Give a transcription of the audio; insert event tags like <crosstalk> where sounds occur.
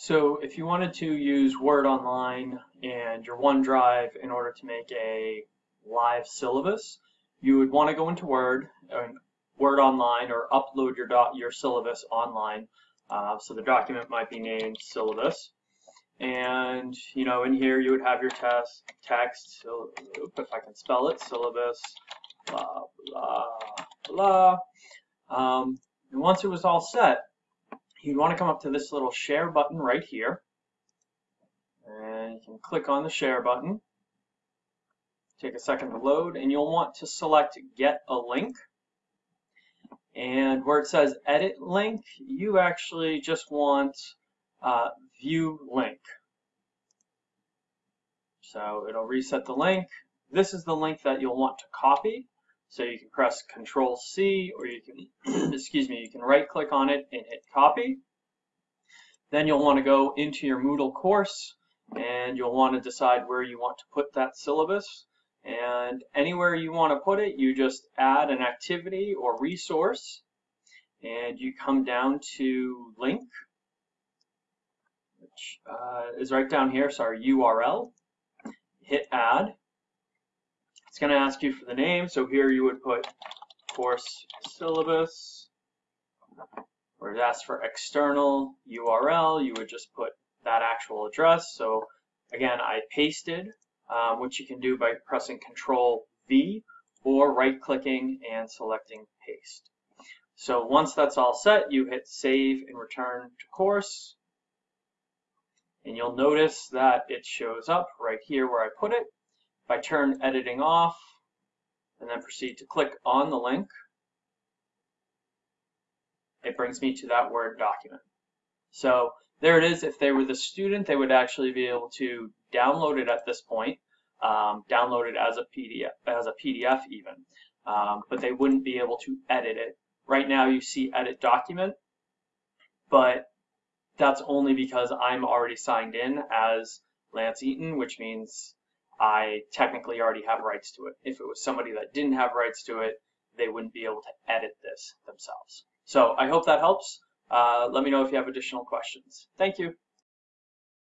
So if you wanted to use Word Online and your OneDrive in order to make a live syllabus, you would want to go into Word, Word Online, or upload your dot your syllabus online. Uh, so the document might be named syllabus. And you know, in here you would have your test text. So, if I can spell it, syllabus, blah blah blah. Um, and once it was all set, you'd want to come up to this little share button right here. And you can click on the share button. Take a second to load, and you'll want to select get a link. And where it says edit link, you actually just want uh, view link. So it'll reset the link. This is the link that you'll want to copy. So you can press Control C or you can, <clears throat> excuse me, you can right click on it and hit copy. Then you'll want to go into your Moodle course and you'll want to decide where you want to put that syllabus. And anywhere you want to put it, you just add an activity or resource and you come down to link, which uh, is right down here, so our URL. Hit add it's going to ask you for the name, so here you would put course syllabus, where it asks for external URL, you would just put that actual address. So again, I pasted, um, which you can do by pressing Control V or right clicking and selecting paste. So once that's all set, you hit save and return to course. And you'll notice that it shows up right here where I put it. If I turn editing off and then proceed to click on the link, it brings me to that Word document. So there it is. If they were the student, they would actually be able to download it at this point, um, download it as a PDF, as a PDF even, um, but they wouldn't be able to edit it. Right now you see edit document, but that's only because I'm already signed in as Lance Eaton, which means I technically already have rights to it. If it was somebody that didn't have rights to it, they wouldn't be able to edit this themselves. So I hope that helps. Uh, let me know if you have additional questions. Thank you.